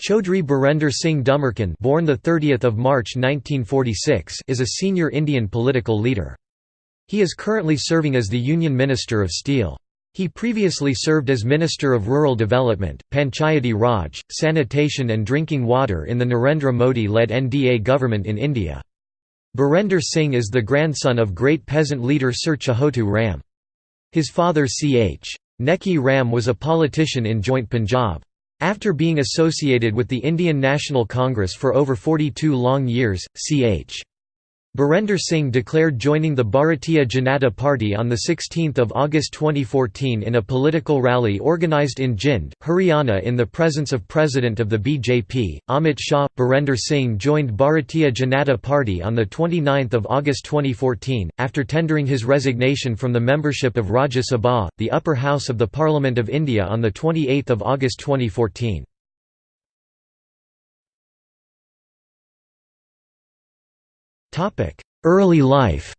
Chaudhry Birender Singh Dhumarkand born the 30th of March 1946 is a senior Indian political leader. He is currently serving as the Union Minister of Steel. He previously served as Minister of Rural Development, Panchayati Raj, Sanitation and Drinking Water in the Narendra Modi-led NDA government in India. Birender Singh is the grandson of great peasant leader Sir Chhotu Ram. His father C.H. Neki Ram was a politician in joint Punjab. After being associated with the Indian National Congress for over 42 long years, Ch. Birender Singh declared joining the Bharatiya Janata Party on 16 August 2014 in a political rally organised in Jind, Haryana in the presence of President of the BJP, Amit Shah. Birender Singh joined Bharatiya Janata Party on 29 August 2014, after tendering his resignation from the membership of Rajya Sabha, the upper house of the Parliament of India on 28 August 2014. Early life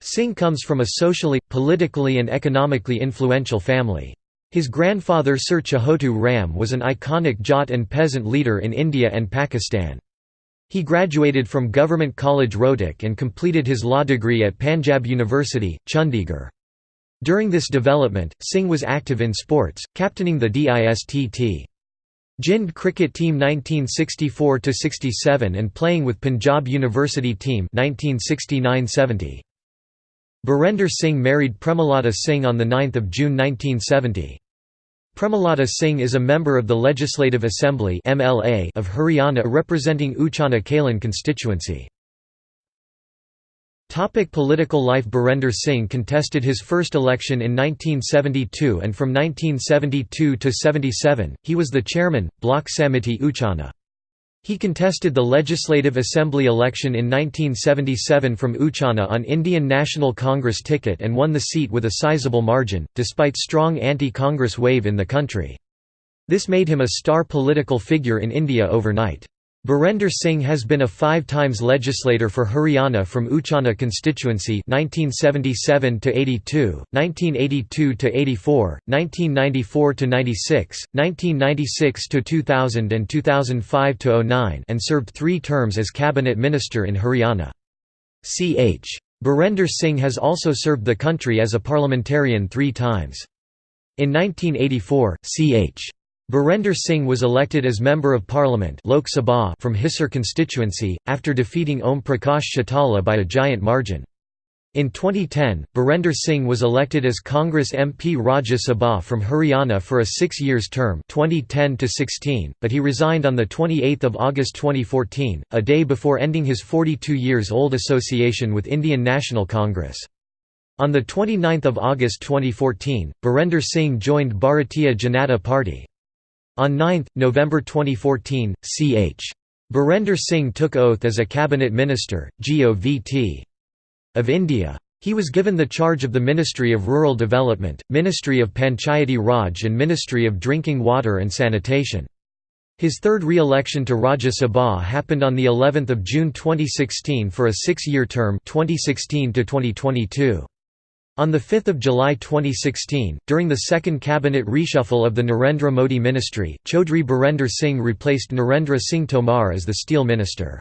Singh comes from a socially, politically and economically influential family. His grandfather Sir Chhotu Ram was an iconic Jat and peasant leader in India and Pakistan. He graduated from Government College Rohtak and completed his law degree at Panjab University, Chandigarh. During this development, Singh was active in sports, captaining the DISTT. Jind cricket team 1964–67 and playing with Punjab University team 1969–70. Birender Singh married Premalata Singh on 9 June 1970. Premalata Singh is a member of the Legislative Assembly of Haryana representing Uchana Kalan constituency. Topic political life Birender Singh contested his first election in 1972 and from 1972 to 77, he was the chairman, Bloc Samiti Uchana. He contested the Legislative Assembly election in 1977 from Uchana on Indian National Congress ticket and won the seat with a sizable margin, despite strong anti-Congress wave in the country. This made him a star political figure in India overnight. Birender Singh has been a five times legislator for Haryana from Uchana constituency 1977 to 82, 1982 to 84, 1994 to 96, 1996 to 2000 and 2005 to 09 and served 3 terms as cabinet minister in Haryana. Ch. Birender Singh has also served the country as a parliamentarian 3 times. In 1984, Ch. Birender Singh was elected as Member of Parliament Lok Sabha from Hisar constituency, after defeating Om Prakash Chautala by a giant margin. In 2010, Birender Singh was elected as Congress MP Rajya Sabha from Haryana for a six years term 2010-16 but he resigned on 28 August 2014, a day before ending his 42 years old association with Indian National Congress. On 29 August 2014, Birender Singh joined Bharatiya Janata Party. On 9, November 2014, Ch. Birender Singh took oath as a cabinet minister, Govt. of India. He was given the charge of the Ministry of Rural Development, Ministry of Panchayati Raj and Ministry of Drinking Water and Sanitation. His third re-election to Rajya Sabha happened on the 11th of June 2016 for a six-year term 2016 to 2022. On 5 July 2016, during the second cabinet reshuffle of the Narendra Modi ministry, Chaudhry Birender Singh replaced Narendra Singh Tomar as the steel minister.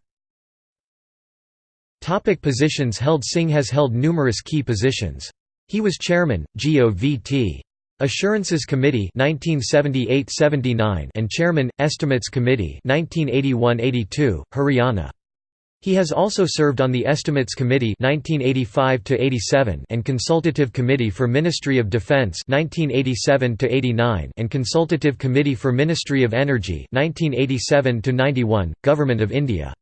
Topic positions held Singh has held numerous key positions. He was chairman, Govt. Assurances Committee 1978–79 and chairman, Estimates Committee 1981–82, Haryana. He has also served on the Estimates Committee 1985 and Consultative Committee for Ministry of Defence 1987 and Consultative Committee for Ministry of Energy 1987 Government of India.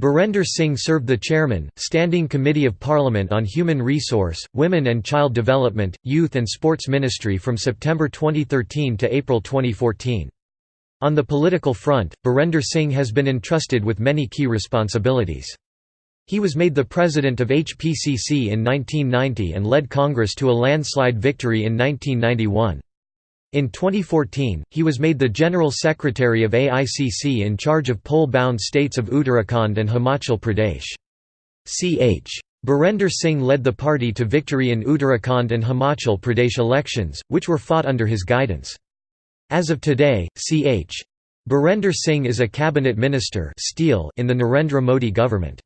Birender Singh served the Chairman, Standing Committee of Parliament on Human Resource, Women and Child Development, Youth and Sports Ministry from September 2013 to April 2014. On the political front, Birender Singh has been entrusted with many key responsibilities. He was made the president of HPCC in 1990 and led Congress to a landslide victory in 1991. In 2014, he was made the General Secretary of AICC in charge of poll-bound states of Uttarakhand and Himachal Pradesh. Ch. Birender Singh led the party to victory in Uttarakhand and Himachal Pradesh elections, which were fought under his guidance. As of today, Ch. Birender Singh is a cabinet minister in the Narendra Modi government.